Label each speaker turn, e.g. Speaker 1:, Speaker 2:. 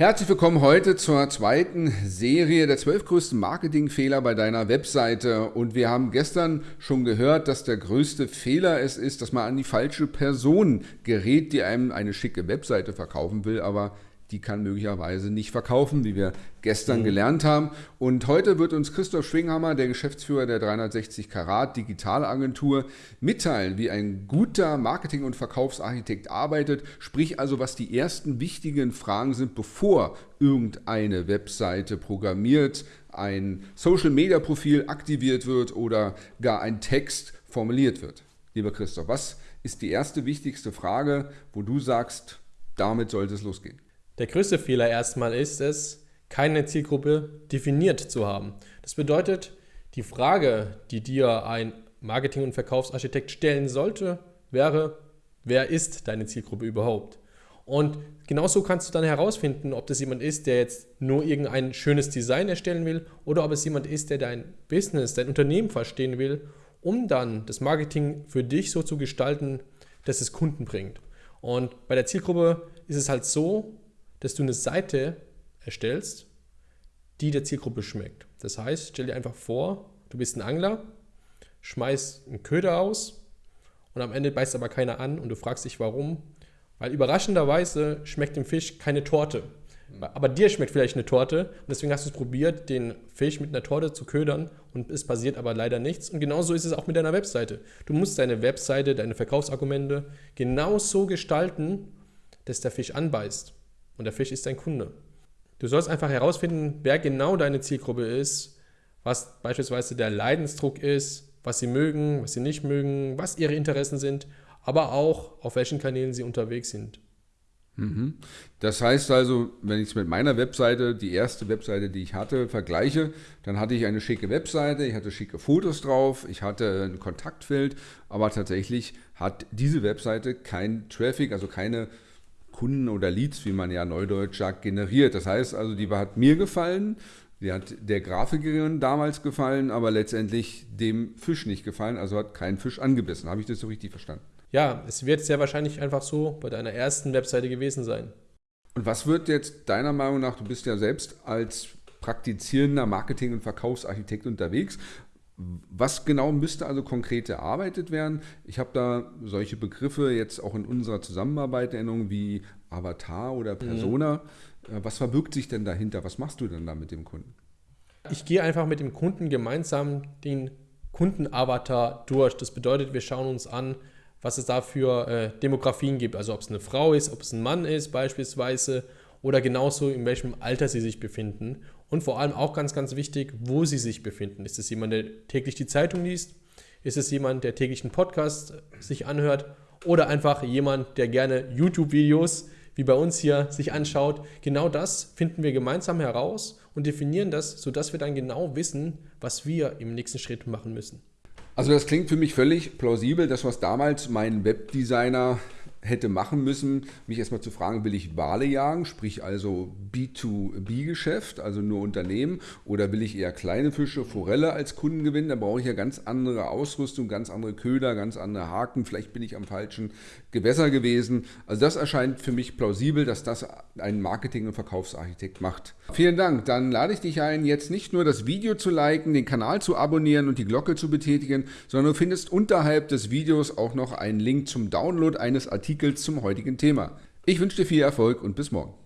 Speaker 1: Herzlich willkommen heute zur zweiten Serie der zwölf größten Marketingfehler bei deiner Webseite. Und wir haben gestern schon gehört, dass der größte Fehler es ist, dass man an die falsche Person gerät, die einem eine schicke Webseite verkaufen will, aber die kann möglicherweise nicht verkaufen, wie wir gestern mhm. gelernt haben. Und heute wird uns Christoph Schwinghammer, der Geschäftsführer der 360 Karat Digitalagentur, mitteilen, wie ein guter Marketing- und Verkaufsarchitekt arbeitet, sprich also, was die ersten wichtigen Fragen sind, bevor irgendeine Webseite programmiert, ein Social-Media-Profil aktiviert wird oder gar ein Text formuliert wird. Lieber Christoph, was ist die erste wichtigste Frage, wo du sagst, damit sollte es losgehen?
Speaker 2: Der größte Fehler erstmal ist es, keine Zielgruppe definiert zu haben. Das bedeutet, die Frage, die dir ein Marketing- und Verkaufsarchitekt stellen sollte, wäre, wer ist deine Zielgruppe überhaupt? Und genauso kannst du dann herausfinden, ob das jemand ist, der jetzt nur irgendein schönes Design erstellen will oder ob es jemand ist, der dein Business, dein Unternehmen verstehen will, um dann das Marketing für dich so zu gestalten, dass es Kunden bringt. Und bei der Zielgruppe ist es halt so, dass du eine Seite erstellst, die der Zielgruppe schmeckt. Das heißt, stell dir einfach vor, du bist ein Angler, schmeißt einen Köder aus und am Ende beißt aber keiner an und du fragst dich warum. Weil überraschenderweise schmeckt dem Fisch keine Torte. Aber dir schmeckt vielleicht eine Torte und deswegen hast du es probiert, den Fisch mit einer Torte zu ködern und es passiert aber leider nichts. Und genauso ist es auch mit deiner Webseite. Du musst deine Webseite, deine Verkaufsargumente genauso gestalten, dass der Fisch anbeißt und der Fisch ist dein Kunde. Du sollst einfach herausfinden, wer genau deine Zielgruppe ist, was beispielsweise der Leidensdruck ist, was sie mögen, was sie nicht mögen, was ihre Interessen sind, aber auch auf welchen Kanälen sie unterwegs sind.
Speaker 1: Mhm. Das heißt also, wenn ich es mit meiner Webseite, die erste Webseite, die ich hatte, vergleiche, dann hatte ich eine schicke Webseite, ich hatte schicke Fotos drauf, ich hatte ein Kontaktfeld, aber tatsächlich hat diese Webseite kein Traffic, also keine Kunden oder Leads, wie man ja neudeutsch sagt, generiert. Das heißt also, die hat mir gefallen, die hat der Grafikerin damals gefallen, aber letztendlich dem Fisch nicht gefallen, also hat kein Fisch angebissen. Habe ich das so richtig verstanden?
Speaker 2: Ja, es wird sehr wahrscheinlich einfach so bei deiner ersten Webseite gewesen sein.
Speaker 1: Und was wird jetzt deiner Meinung nach, du bist ja selbst als praktizierender Marketing- und Verkaufsarchitekt unterwegs, was genau müsste also konkret erarbeitet werden? Ich habe da solche Begriffe jetzt auch in unserer Zusammenarbeit Erinnerung wie Avatar oder Persona. Mhm. Was verbirgt sich denn dahinter? Was machst du denn da mit dem Kunden?
Speaker 2: Ich gehe einfach mit dem Kunden gemeinsam den Kundenavatar durch. Das bedeutet, wir schauen uns an, was es da für äh, Demografien gibt. Also ob es eine Frau ist, ob es ein Mann ist beispielsweise oder genauso in welchem Alter sie sich befinden und vor allem auch ganz, ganz wichtig, wo sie sich befinden. Ist es jemand, der täglich die Zeitung liest? Ist es jemand, der täglich einen Podcast sich anhört? Oder einfach jemand, der gerne YouTube-Videos wie bei uns hier sich anschaut? Genau das finden wir gemeinsam heraus und definieren das, sodass wir dann genau wissen, was wir im nächsten Schritt machen müssen.
Speaker 1: Also das klingt für mich völlig plausibel, das was damals mein Webdesigner hätte machen müssen, mich erstmal zu fragen, will ich Wale jagen, sprich also B2B-Geschäft, also nur Unternehmen, oder will ich eher kleine Fische, Forelle als Kunden gewinnen? Da brauche ich ja ganz andere Ausrüstung, ganz andere Köder, ganz andere Haken. Vielleicht bin ich am falschen Gewässer gewesen. Also das erscheint für mich plausibel, dass das ein Marketing- und Verkaufsarchitekt macht. Vielen Dank. Dann lade ich dich ein, jetzt nicht nur das Video zu liken, den Kanal zu abonnieren und die Glocke zu betätigen, sondern du findest unterhalb des Videos auch noch einen Link zum Download eines Artikels zum heutigen Thema. Ich wünsche dir viel Erfolg und bis morgen.